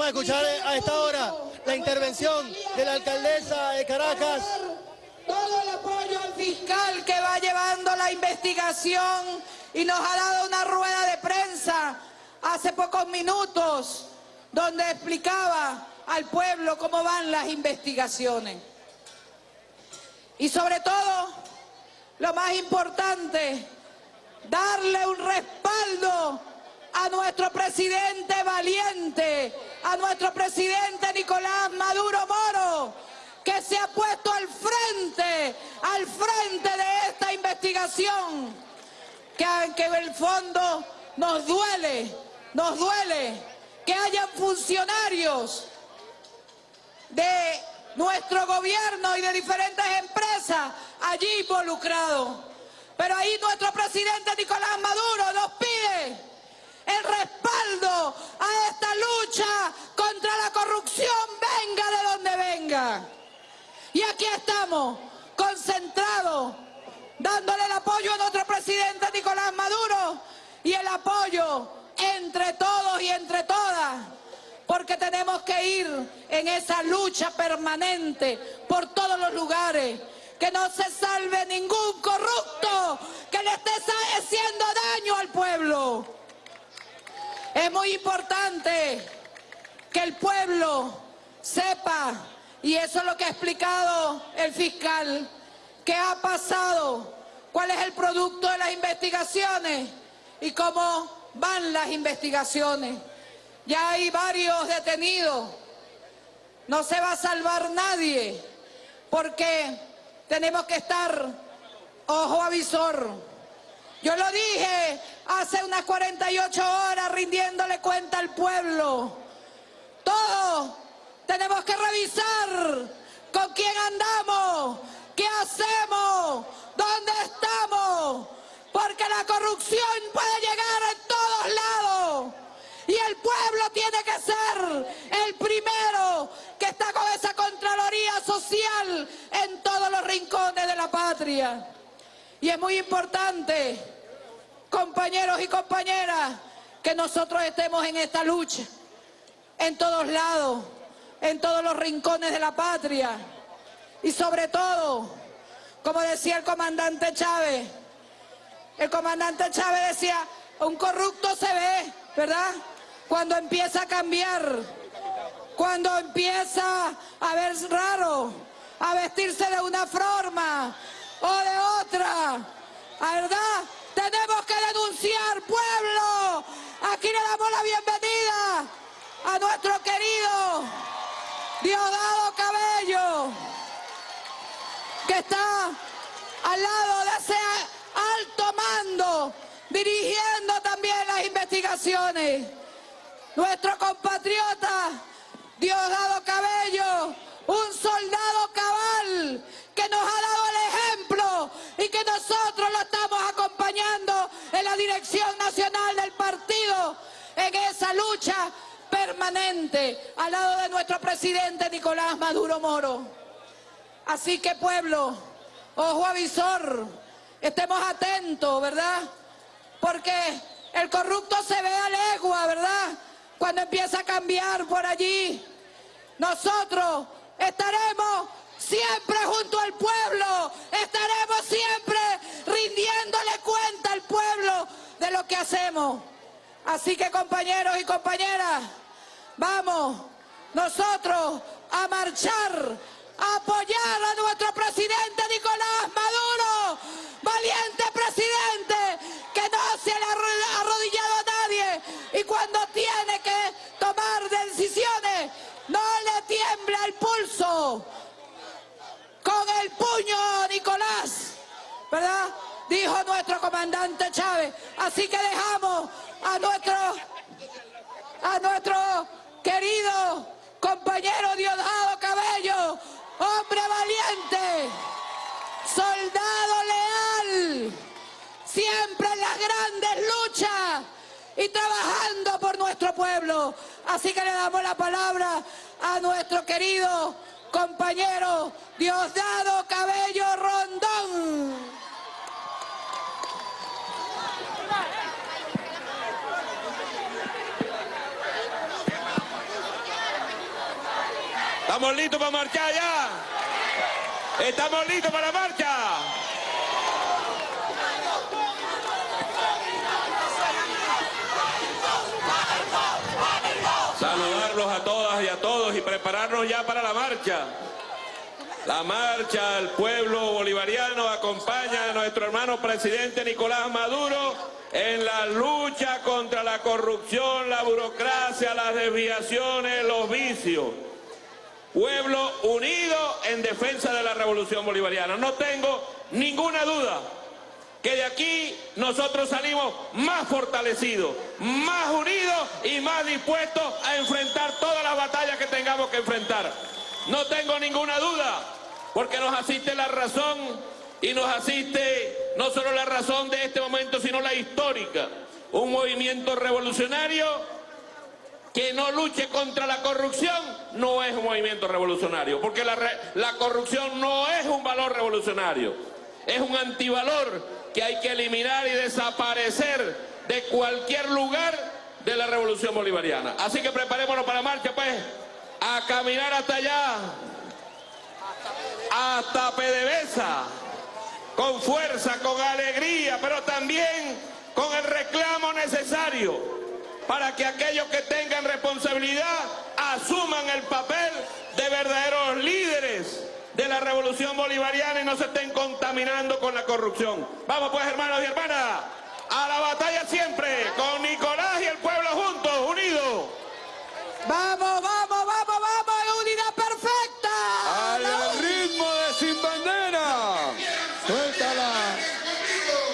Vamos a escuchar a esta hora la intervención de la alcaldesa de Caracas. Todo el apoyo al fiscal que va llevando la investigación y nos ha dado una rueda de prensa hace pocos minutos donde explicaba al pueblo cómo van las investigaciones. Y sobre todo, lo más importante, darle un respaldo a nuestro presidente valiente, a nuestro presidente Nicolás Maduro Moro, que se ha puesto al frente, al frente de esta investigación, que aunque en el fondo nos duele, nos duele que hayan funcionarios de nuestro gobierno y de diferentes empresas allí involucrados. Pero ahí nuestro presidente Nicolás Maduro nos pide el respaldo a esta lucha contra la corrupción, venga de donde venga. Y aquí estamos, concentrados, dándole el apoyo a nuestro presidente Nicolás Maduro y el apoyo entre todos y entre todas, porque tenemos que ir en esa lucha permanente por todos los lugares, que no se salve ningún corrupto que le esté haciendo daño al pueblo. Es muy importante que el pueblo sepa, y eso es lo que ha explicado el fiscal, qué ha pasado, cuál es el producto de las investigaciones y cómo van las investigaciones. Ya hay varios detenidos, no se va a salvar nadie, porque tenemos que estar ojo avisor. Yo lo dije hace unas 48 horas rindiéndole cuenta al pueblo. Todos tenemos que revisar con quién andamos, qué hacemos, dónde estamos, porque la corrupción puede llegar en todos lados. Y el pueblo tiene que ser el primero que está con esa Contraloría Social en todos los rincones de la patria. Y es muy importante, compañeros y compañeras, que nosotros estemos en esta lucha, en todos lados, en todos los rincones de la patria. Y sobre todo, como decía el comandante Chávez, el comandante Chávez decía, un corrupto se ve, ¿verdad? Cuando empieza a cambiar, cuando empieza a ver raro, a vestirse de una forma, o de otra. ¿Verdad? Tenemos que denunciar, pueblo. Aquí le damos la bienvenida a nuestro querido Diosdado Cabello, que está al lado de ese alto mando, dirigiendo también las investigaciones. Nuestro compatriota Diosdado Cabello, un soldado la dirección nacional del partido en esa lucha permanente al lado de nuestro presidente Nicolás Maduro Moro. Así que pueblo, ojo avisor, estemos atentos, ¿verdad? Porque el corrupto se ve a legua, ¿verdad? Cuando empieza a cambiar por allí, nosotros estaremos siempre junto al pueblo, estaremos siempre lo que hacemos. Así que compañeros y compañeras, vamos nosotros a marchar, a apoyar a nuestro presidente Nicolás Maduro, valiente presidente que no se le ha arrodillado a nadie y cuando tiene que tomar decisiones no le tiembla el pulso con el puño, Nicolás, ¿verdad? Dijo nuestro comandante Chávez. Así que dejamos a nuestro, a nuestro querido compañero Diosdado Cabello, hombre valiente, soldado leal, siempre en las grandes luchas y trabajando por nuestro pueblo. Así que le damos la palabra a nuestro querido compañero Diosdado Cabello Rondón. ¿Estamos listos para marchar ya? ¿Estamos listos para la marcha? Saludarlos a todas y a todos y prepararnos ya para la marcha. La marcha del pueblo bolivariano acompaña a nuestro hermano presidente Nicolás Maduro en la lucha contra la corrupción, la burocracia, las desviaciones, los vicios. Pueblo unido en defensa de la revolución bolivariana. No tengo ninguna duda que de aquí nosotros salimos más fortalecidos, más unidos y más dispuestos a enfrentar todas las batallas que tengamos que enfrentar. No tengo ninguna duda, porque nos asiste la razón y nos asiste no solo la razón de este momento, sino la histórica. Un movimiento revolucionario que no luche contra la corrupción no es un movimiento revolucionario, porque la, la corrupción no es un valor revolucionario, es un antivalor que hay que eliminar y desaparecer de cualquier lugar de la revolución bolivariana. Así que preparémonos para marcha, pues, a caminar hasta allá, hasta PDVSA, con fuerza, con alegría, pero también con el reclamo necesario para que aquellos que tengan responsabilidad asuman el papel de verdaderos líderes de la revolución bolivariana y no se estén contaminando con la corrupción. Vamos pues hermanos y hermanas, a la batalla siempre.